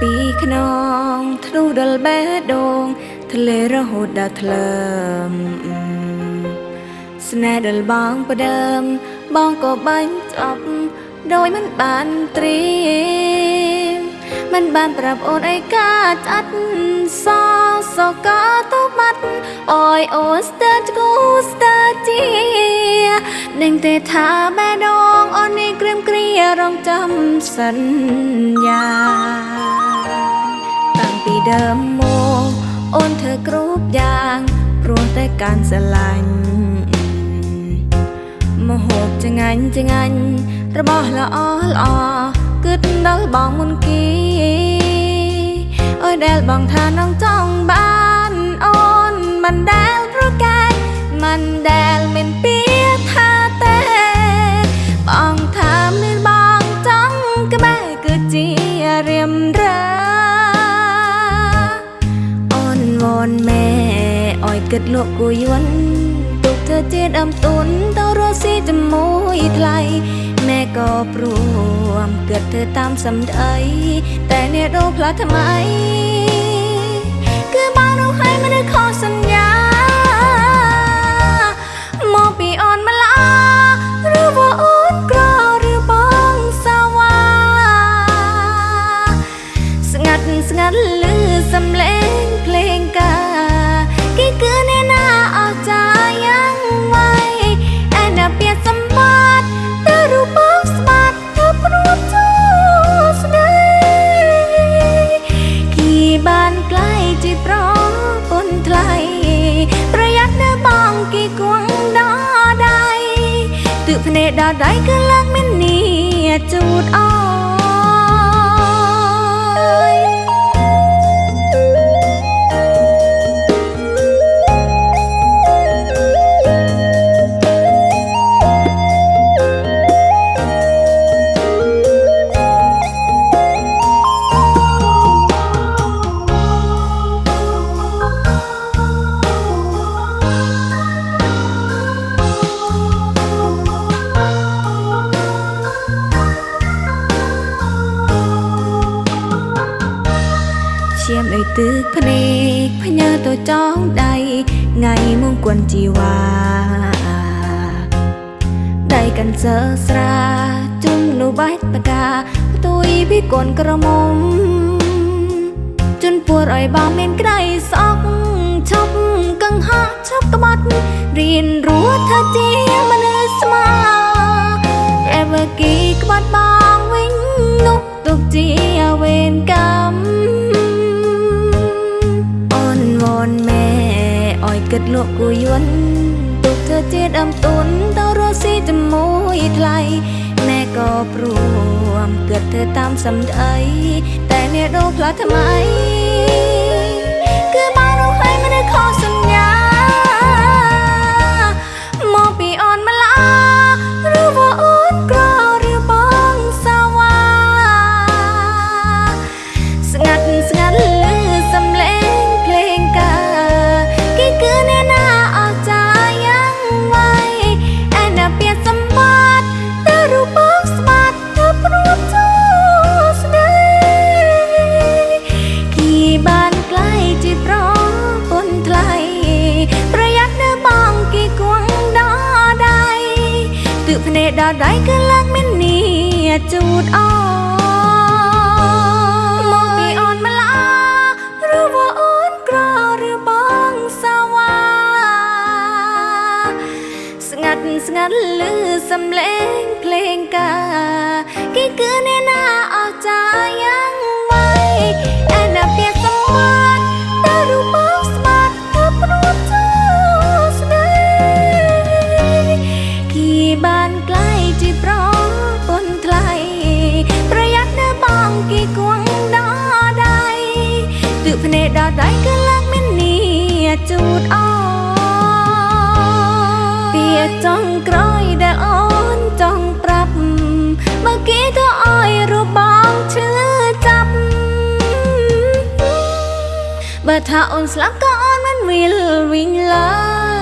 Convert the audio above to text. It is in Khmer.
ពីខ្នងធ្នុដល់បេះដូងធ្លារហូតដល់ថ្លើមស្នេហ៍ដល់បងផ្ដើម បងក៏បាញ់ចប់ដោយមិនបានត្រៀមមិនបានប្រាប់អូនអីកាចាត់សសកាទៅបាត់អើយអូនស្ទើរគូស្ទើរជានឹងទេថាបេះដូង អូននេះក្រៀមគ្រារងចាំសន្យា តាំងពីដើមមកអូនធ្វើគ្រប់យ៉ាងព្រោះតែការស្រឡាញ់មហូបចងាញ់ចងាញ់របស់ល្អល្អគិតដល់បងមុនគេអូយដែលបងថានងចង់បានអូនមិនដែលប្រកែកមិនដែលមាន នវនម៉ែអើយគិតលោកគួយយន់ទុកធ្វើជាដើមទុនទៅរស់ស៊ីជាមួយថ្លៃម៉ែក៏ព្រមគិតធ្វើតាមសម្ដីតែអ្នកដូរផ្លាស់ថ្មី បភ្នែកដល់ដៃគឺឡើងមាននេះជូ ឈាមអើយទឹកភ្នែកផ្ញើទៅចងដៃថ្ងៃមង្គលជីវ៉ាដៃកាន់សើស្រាជុំនោះបាច់បកាផ្ទុយពីកូនក្រមុំជន់ពួរឲ្យបងមានក្តីស្អប់ឈប់កឹងហក់ឈប់ក្បត់រៀនរស់ថាជា គិតលោកគួយយន់ទុកធ្វើជាដើមទុនទៅរស់ស៊ីជាមួយថ្លៃម៉ែក៏ព្រមគិតធ្វើតាមសម្ដីតែអ្នកដូរផ្លាស់ថ្មី បភ្នែកដល់ដៃគឺឡើងមាននេះជូតអោមកពីអូនម្លាឬว่าអូនក្រឬបងសាវ៉ាស្ងាត់ស្ងាត់លឺសំឡេងភ្លេងកាគេគឺអ្នកណាអស្ចារ្យយ៉ាង ទើបភ្នែកដល់ដៃគឺឡើងមាននេះជូតអោពីចង់ក្រោយដែលអូនចង់ប្រាប់បើគេទៅឲ្យរូបបងឈឺចាប់បើថាអូនស្លាប់ក៏អូនមិនវិលវិញឡើយ